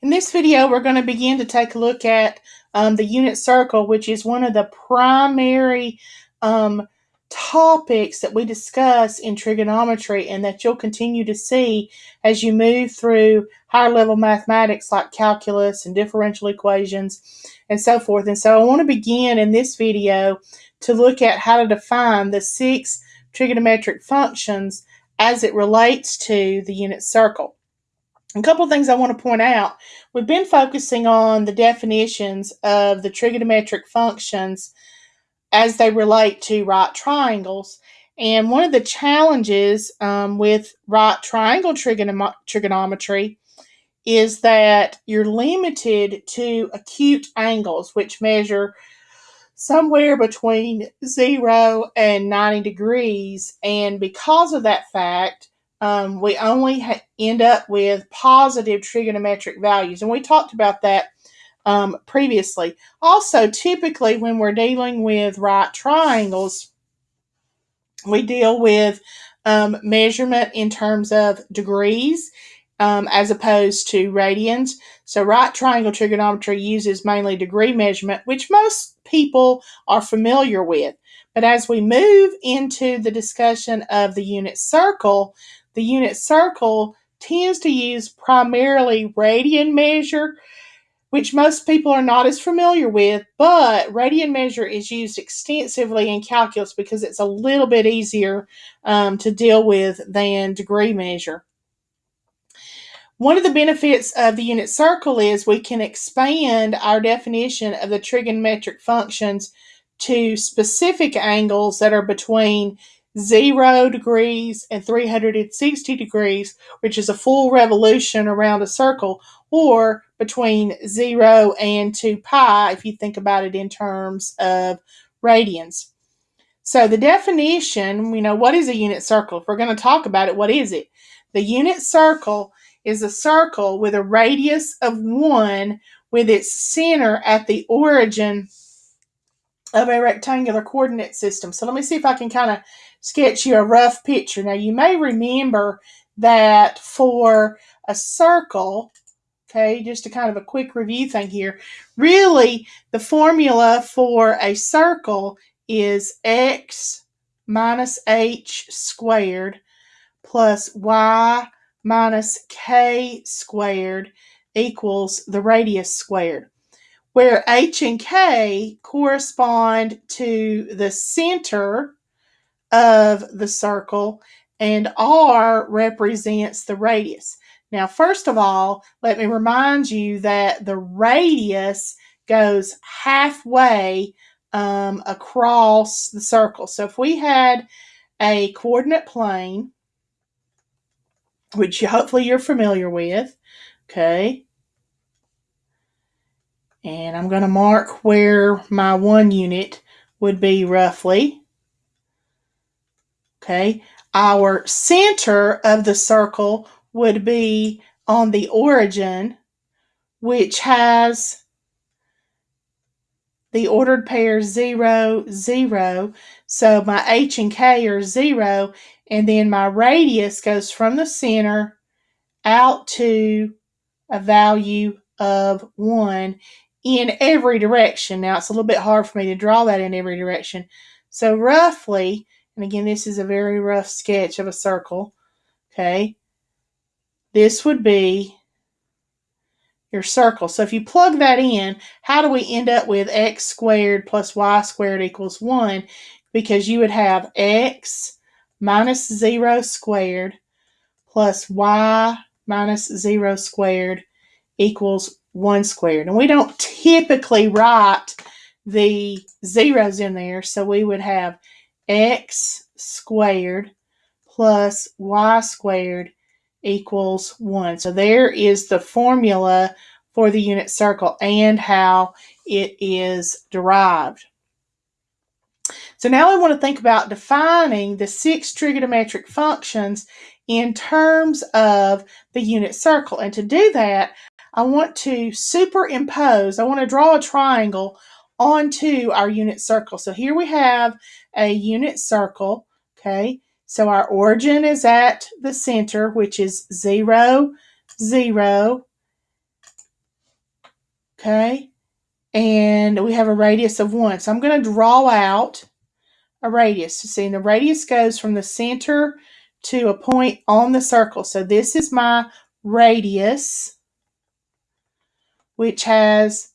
In this video, we're going to begin to take a look at um, the unit circle, which is one of the primary um, topics that we discuss in trigonometry and that you'll continue to see as you move through higher level mathematics like calculus and differential equations and so forth. And so I want to begin in this video to look at how to define the six trigonometric functions as it relates to the unit circle. A couple of things I want to point out. We've been focusing on the definitions of the trigonometric functions as they relate to right triangles. And one of the challenges um, with right triangle trigonom trigonometry is that you're limited to acute angles, which measure somewhere between 0 and 90 degrees. And because of that fact, um, we only end up with positive trigonometric values. And we talked about that um, previously. Also, typically when we're dealing with right triangles, we deal with um, measurement in terms of degrees um, as opposed to radians. So, right triangle trigonometry uses mainly degree measurement, which most people are familiar with. But as we move into the discussion of the unit circle, the unit circle tends to use primarily radian measure, which most people are not as familiar with, but radian measure is used extensively in calculus because it's a little bit easier um, to deal with than degree measure. One of the benefits of the unit circle is we can expand our definition of the trigonometric functions to specific angles that are between 0 degrees and 360 degrees, which is a full revolution around a circle, or between 0 and 2 pi, if you think about it in terms of radians. So the definition, you know, what is a unit circle? If we're going to talk about it, what is it? The unit circle is a circle with a radius of 1 with its center at the origin of a rectangular coordinate system. So let me see if I can kind of sketch you a rough picture. Now, you may remember that for a circle, okay, just a kind of a quick review thing here, really the formula for a circle is x minus h squared plus y minus k squared equals the radius squared where h and k correspond to the center of the circle and r represents the radius. Now, first of all, let me remind you that the radius goes halfway um, across the circle. So if we had a coordinate plane, which hopefully you're familiar with, okay, and I'm going to mark where my one unit would be roughly. Okay, our center of the circle would be on the origin, which has the ordered pair 0, 0. So my h and k are 0, and then my radius goes from the center out to a value of 1 in every direction. Now, it's a little bit hard for me to draw that in every direction. So roughly, and again, this is a very rough sketch of a circle. Okay. This would be your circle. So if you plug that in, how do we end up with x squared plus y squared equals 1? Because you would have x minus 0 squared plus y minus 0 squared equals 1 squared. And we don't typically write the zeros in there, so we would have x squared plus y squared equals 1. So there is the formula for the unit circle and how it is derived. So now we want to think about defining the six trigonometric functions in terms of the unit circle. And to do that, I want to superimpose, I want to draw a triangle onto our unit circle. So here we have a unit circle, okay? So our origin is at the center, which is 0, 0, Okay, and we have a radius of 1. So I'm going to draw out a radius. See, and the radius goes from the center to a point on the circle. So this is my radius, which has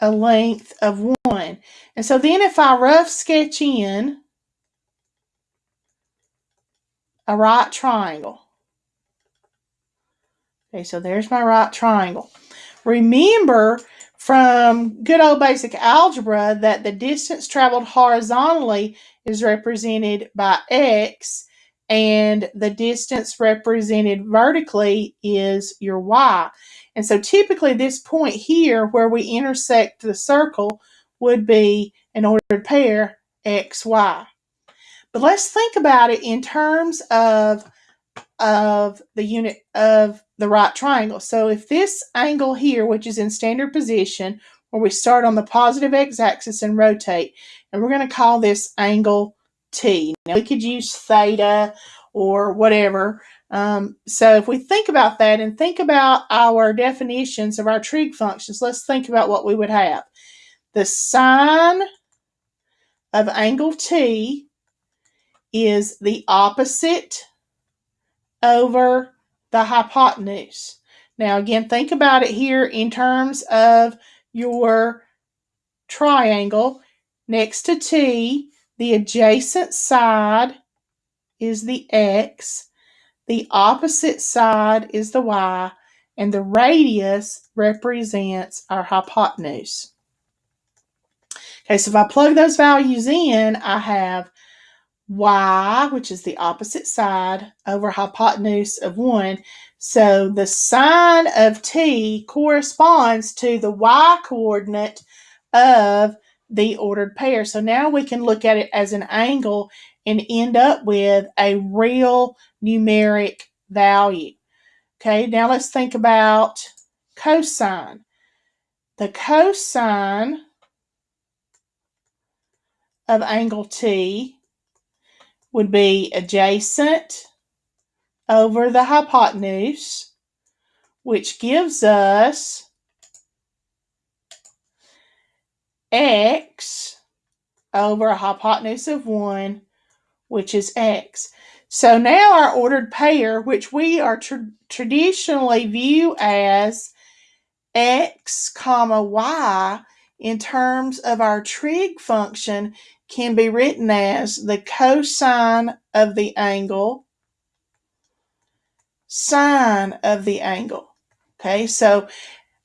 a length of 1. And so then if I rough sketch in a right triangle, okay, so there's my right triangle. Remember from good old basic algebra that the distance traveled horizontally is represented by x and the distance represented vertically is your y. And so typically this point here where we intersect the circle would be an ordered pair xy. But let's think about it in terms of of the unit of the right triangle. So if this angle here, which is in standard position, where we start on the positive x-axis and rotate, and we're going to call this angle T. Now we could use theta or whatever. Um, so if we think about that and think about our definitions of our trig functions, let's think about what we would have. The sine of angle T is the opposite over the hypotenuse. Now again, think about it here in terms of your triangle. Next to T, the adjacent side is the X, the opposite side is the Y, and the radius represents our hypotenuse. Okay, so if I plug those values in, I have y, which is the opposite side, over hypotenuse of 1. So the sine of t corresponds to the y coordinate of the ordered pair. So now we can look at it as an angle and end up with a real numeric value. Okay, now let's think about cosine. The cosine of angle T would be adjacent over the hypotenuse, which gives us x over a hypotenuse of 1, which is x. So now our ordered pair, which we are tra traditionally view as x comma y in terms of our trig function, can be written as the cosine of the angle, sine of the angle. Okay, so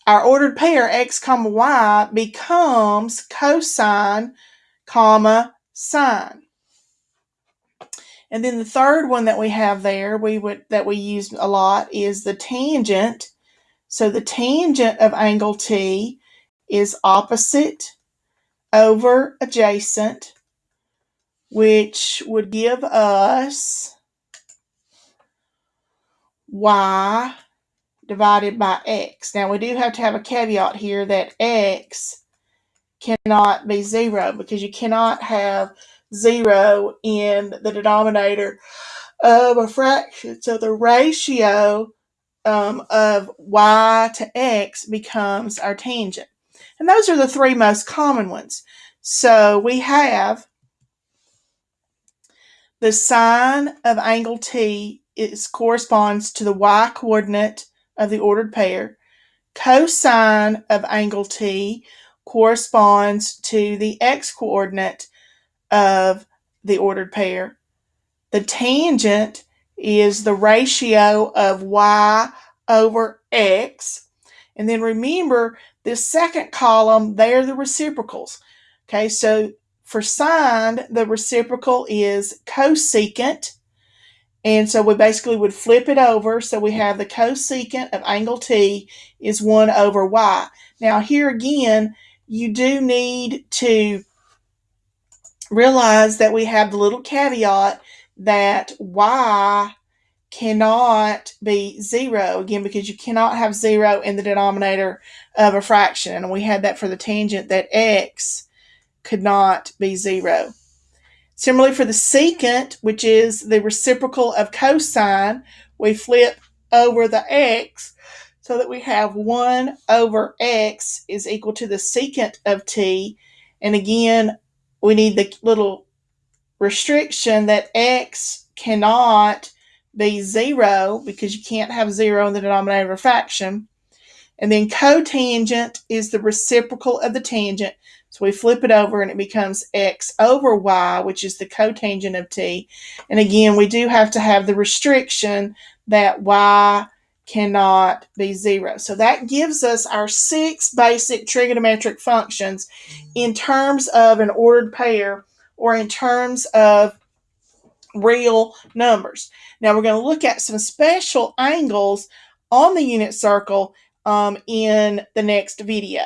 our ordered pair x comma y becomes cosine comma sine. And then the third one that we have there, we would that we use a lot is the tangent. So the tangent of angle T is opposite over adjacent, which would give us y divided by x. Now we do have to have a caveat here that x cannot be zero because you cannot have zero in the denominator of a fraction. So the ratio um, of y to x becomes our tangent. And those are the three most common ones. So we have the sine of angle t is corresponds to the y coordinate of the ordered pair. Cosine of angle t corresponds to the x coordinate of the ordered pair. The tangent is the ratio of y over x. And then remember this second column, they're the reciprocals. Okay, so for sine, the reciprocal is cosecant. And so we basically would flip it over. So we have the cosecant of angle t is 1 over y. Now here again, you do need to realize that we have the little caveat that y cannot be zero again because you cannot have zero in the denominator of a fraction and we had that for the tangent that x could not be zero similarly for the secant which is the reciprocal of cosine we flip over the x so that we have 1 over x is equal to the secant of t. And again, we need the little restriction that x cannot be 0 because you can't have 0 in the denominator of a fraction. And then cotangent is the reciprocal of the tangent. So we flip it over and it becomes x over y, which is the cotangent of t. And again, we do have to have the restriction that y cannot be zero. So that gives us our six basic trigonometric functions in terms of an ordered pair or in terms of real numbers. Now we're going to look at some special angles on the unit circle um, in the next video.